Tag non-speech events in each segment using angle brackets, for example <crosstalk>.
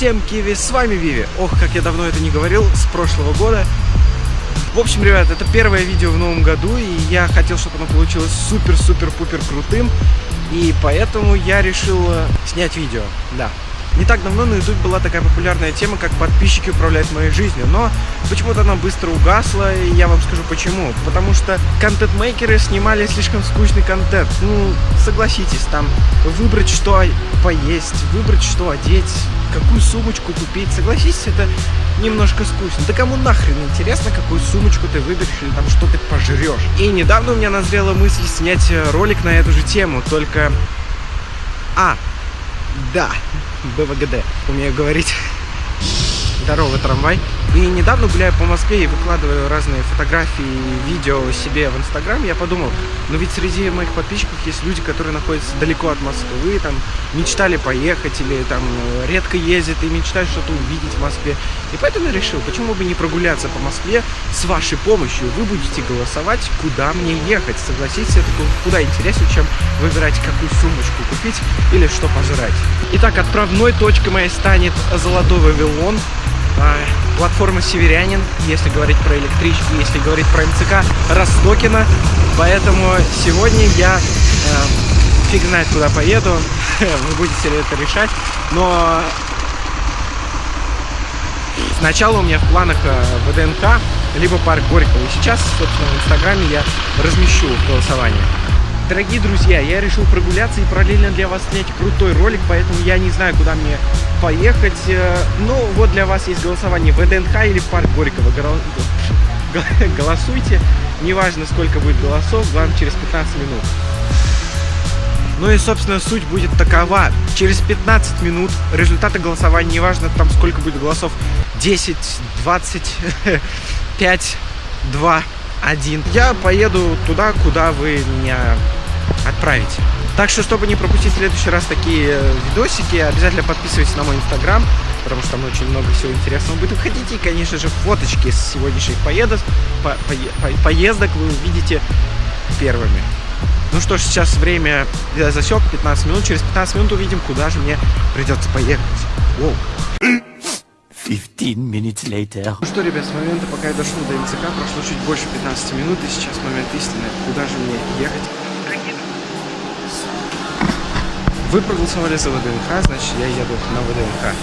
Всем киви, с вами Виви. Ох, как я давно это не говорил, с прошлого года. В общем, ребят, это первое видео в новом году, и я хотел, чтобы оно получилось супер-супер-пупер крутым. И поэтому я решил э, снять видео, да. Не так давно на YouTube была такая популярная тема, как подписчики управляют моей жизнью, но почему-то она быстро угасла, и я вам скажу почему. Потому что контент-мейкеры снимали слишком скучный контент. Ну, согласитесь, там выбрать, что поесть, выбрать, что одеть, какую сумочку купить. Согласитесь, это немножко скучно. Да кому нахрен интересно, какую сумочку ты выберешь или там что ты пожрешь. И недавно у меня назрела мысль снять ролик на эту же тему, только... А, да, <laughs> БВГД, умею говорить. Здорово, трамвай. И недавно гуляя по Москве и выкладываю разные фотографии и видео себе в Инстаграм, я подумал, ну ведь среди моих подписчиков есть люди, которые находятся далеко от Москвы, там мечтали поехать или там редко ездят и мечтают что-то увидеть в Москве. И поэтому я решил, почему бы не прогуляться по Москве с вашей помощью. Вы будете голосовать, куда мне ехать. Согласитесь, это куда интереснее, чем выбирать, какую сумочку купить или что пожрать. Итак, отправной точкой моей станет Золотой Вавилон. А, платформа Северянин, если говорить про электрички, если говорить про МЦК Ростокина. Поэтому сегодня я э, фиг знает куда поеду, <laughs> вы будете ли это решать. Но сначала у меня в планах э, ВДНХ, либо парк Горького. И сейчас, собственно, в Инстаграме я размещу голосование. Дорогие друзья, я решил прогуляться и параллельно для вас снять крутой ролик, поэтому я не знаю, куда мне поехать. Э, ну, вот для вас есть голосование ВДНХ или парк Горького. <laughs> Голосуйте, неважно сколько будет голосов, главное через 15 минут. Ну и, собственно, суть будет такова. Через 15 минут результаты голосования, неважно там сколько будет голосов, 10, 20, 5, 2, 1. Я поеду туда, куда вы меня отправите. Так что, чтобы не пропустить в следующий раз такие э, видосики, обязательно подписывайтесь на мой инстаграм, потому что там очень много всего интересного будет выходить. И, конечно же, фоточки с сегодняшних поездок, по, по, по, поездок вы увидите первыми. Ну что ж, сейчас время я засек 15 минут. Через 15 минут увидим, куда же мне придется поехать. Воу. 15 minutes later. Ну что, ребят, с момента, пока я дошел до МЦК, прошло чуть больше 15 минут, и сейчас момент истины. Куда же мне ехать? Вы проголосовали за ВДНХ, значит я еду на ВДНХ.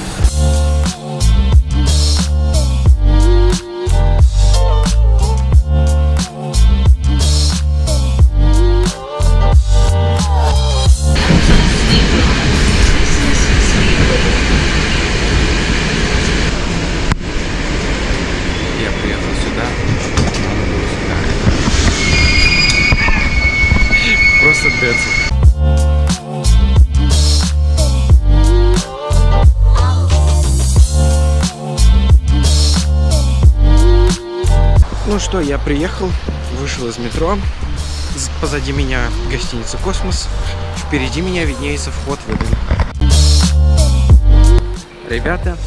Просто децл. Ну что, я приехал, вышел из метро. Позади меня гостиница «Космос». Впереди меня виднеется вход в ВДНХ. Ребята,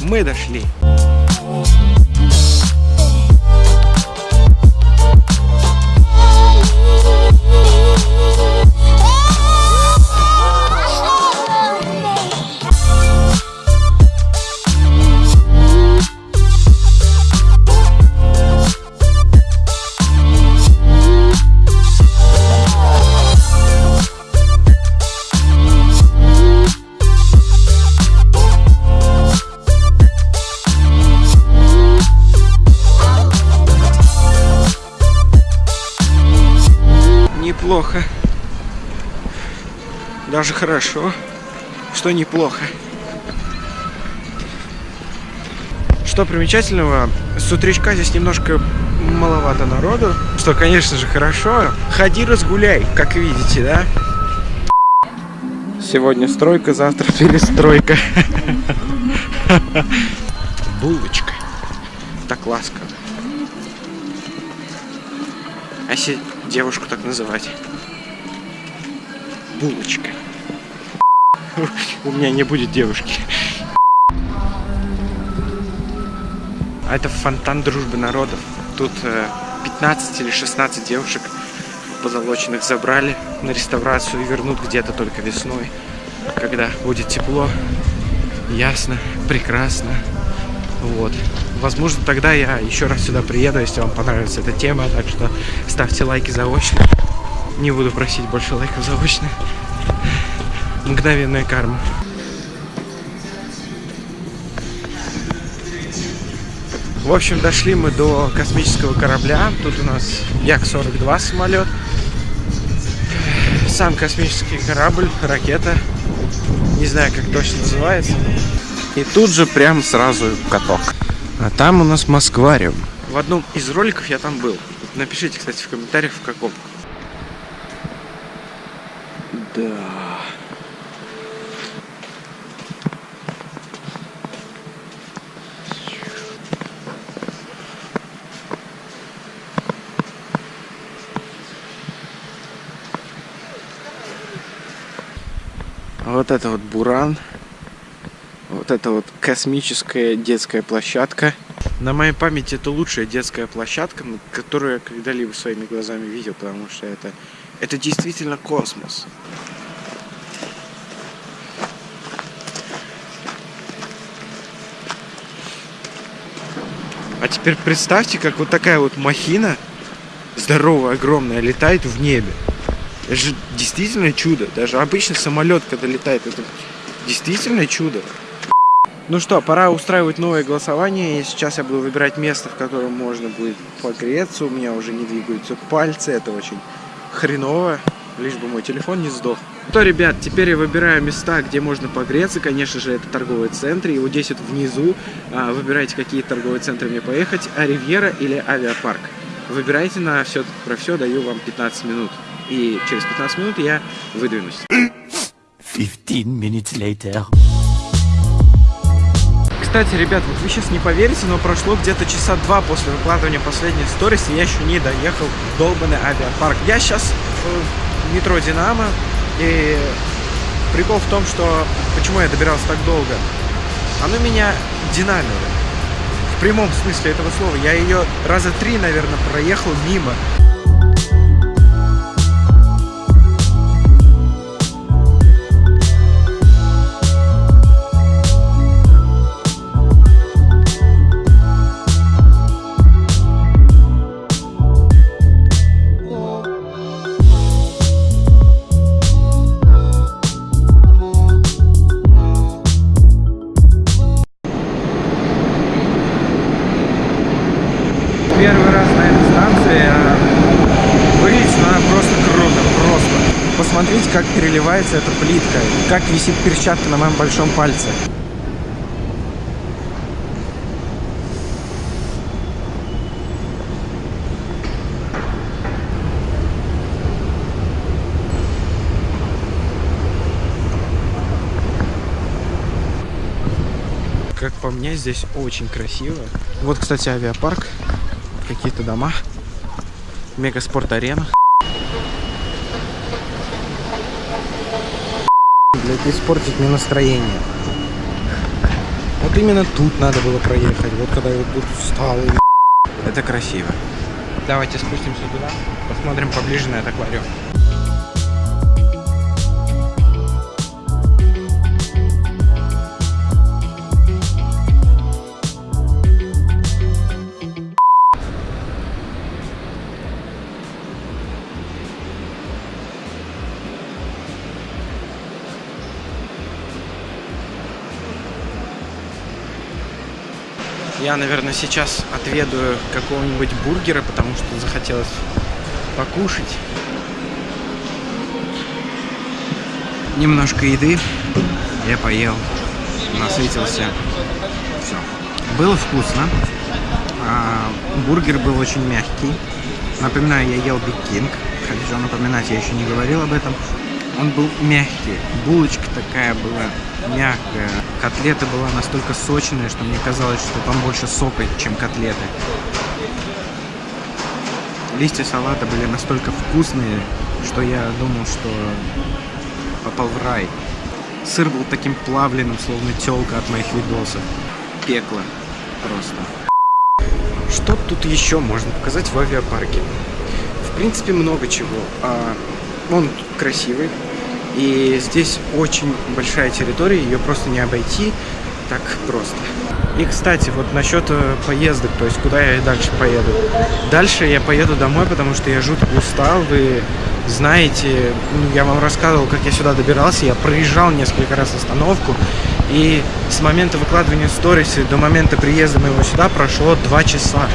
мы дошли. Даже хорошо, что неплохо. Что примечательного, с утречка здесь немножко маловато народу, что, конечно же, хорошо. Ходи разгуляй, как видите, да? Сегодня стройка, завтра <laughs> перестройка. <laughs> Булочка. Так ласково. А если девушку так называть? Булочка. У меня не будет девушки. А это фонтан дружбы народов. Тут э, 15 или 16 девушек позолоченных забрали на реставрацию и вернут где-то только весной, когда будет тепло. Ясно, прекрасно. Вот. Возможно, тогда я еще раз сюда приеду, если вам понравится эта тема. Так что ставьте лайки заочно. Не буду просить больше лайков заочно. Мгновенная карма. В общем, дошли мы до космического корабля. Тут у нас Як-42 самолет. Сам космический корабль, ракета. Не знаю, как точно называется. И тут же прям сразу каток. А там у нас Москвариум. В одном из роликов я там был. Напишите, кстати, в комментариях, в каком. Да. Вот это вот Буран. Вот это вот космическая детская площадка. На моей памяти это лучшая детская площадка, которую я когда-либо своими глазами видел, потому что это, это действительно космос. А теперь представьте, как вот такая вот махина, здоровая, огромная, летает в небе. Это же действительно чудо. Даже обычный самолет, когда летает, это действительно чудо. Ну что, пора устраивать новое голосование. И сейчас я буду выбирать место, в котором можно будет погреться. У меня уже не двигаются пальцы. Это очень хреново. Лишь бы мой телефон не сдох. То, ребят, теперь я выбираю места, где можно погреться. Конечно же, это торговые центры. Его 10 внизу. А, выбирайте, какие торговые центры мне поехать. А Ривьера или Авиапарк. Выбирайте на все про все, даю вам 15 минут. И через 15 минут я выдвинусь. 15 minutes later. Кстати, ребят, вот вы сейчас не поверите, но прошло где-то часа два после выкладывания последней сторис, и я еще не доехал в долбанный авиапарк. Я сейчас в метро Динамо, и прикол в том, что почему я добирался так долго. Оно меня динамило. В прямом смысле этого слова. Я ее раза три, наверное, проехал мимо. Посмотрите, как переливается эта плитка, как висит перчатка на моем большом пальце. Как по мне, здесь очень красиво. Вот, кстати, авиапарк какие-то дома. Мегаспорт-арена. Испортить мне настроение. Вот именно тут надо было проехать. Вот когда я вот тут встал. и- Это красиво. Давайте спустимся туда, посмотрим поближе на этот аквариум. Я, наверное, сейчас отведаю какого-нибудь бургера, потому что захотелось покушать. Немножко еды. Я поел. Насытился. Все. Было вкусно. А, бургер был очень мягкий. Напоминаю, я ел Биг Кинг. Хочу напоминать, я еще не говорил об этом. Он был мягкий. Булочка такая была мягкая. Котлета была настолько сочная, что мне казалось, что там больше сока, чем котлеты. Листья салата были настолько вкусные, что я думал, что попал в рай. Сыр был таким плавленным, словно телка от моих видосов. Пекло просто. Что тут еще можно показать в авиапарке? В принципе, много чего. А, он красивый. И здесь очень большая территория, ее просто не обойти. так просто. И, кстати, вот насчет э, поездок, то есть куда я дальше поеду. Дальше я поеду домой, потому что я жутко устал. Вы знаете, ну, я вам рассказывал, как я сюда добирался. Я проезжал несколько раз остановку. И с момента выкладывания сториса до момента приезда моего сюда прошло два часа.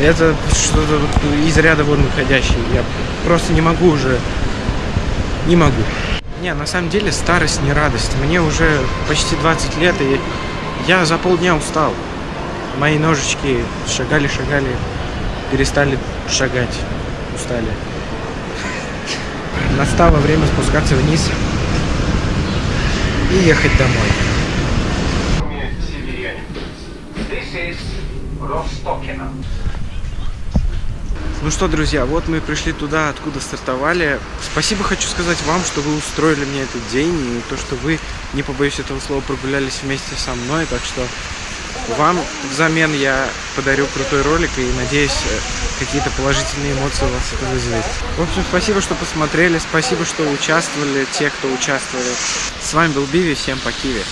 Это что-то из ряда вон выходящее. Я просто не могу уже... Не могу. Не, на самом деле старость не радость. Мне уже почти 20 лет, и я за полдня устал. Мои ножички шагали-шагали, перестали шагать, устали. Настало время спускаться вниз и ехать домой. Rostokina. Ну что, друзья, вот мы пришли туда, откуда стартовали. Спасибо хочу сказать вам, что вы устроили мне этот день, и то, что вы, не побоюсь этого слова, прогулялись вместе со мной. Так что вам взамен я подарю крутой ролик, и надеюсь, э, какие-то положительные эмоции у вас это вызовет. В общем, спасибо, что посмотрели, спасибо, что участвовали, те, кто участвовали. С вами был Биви, всем по Киви.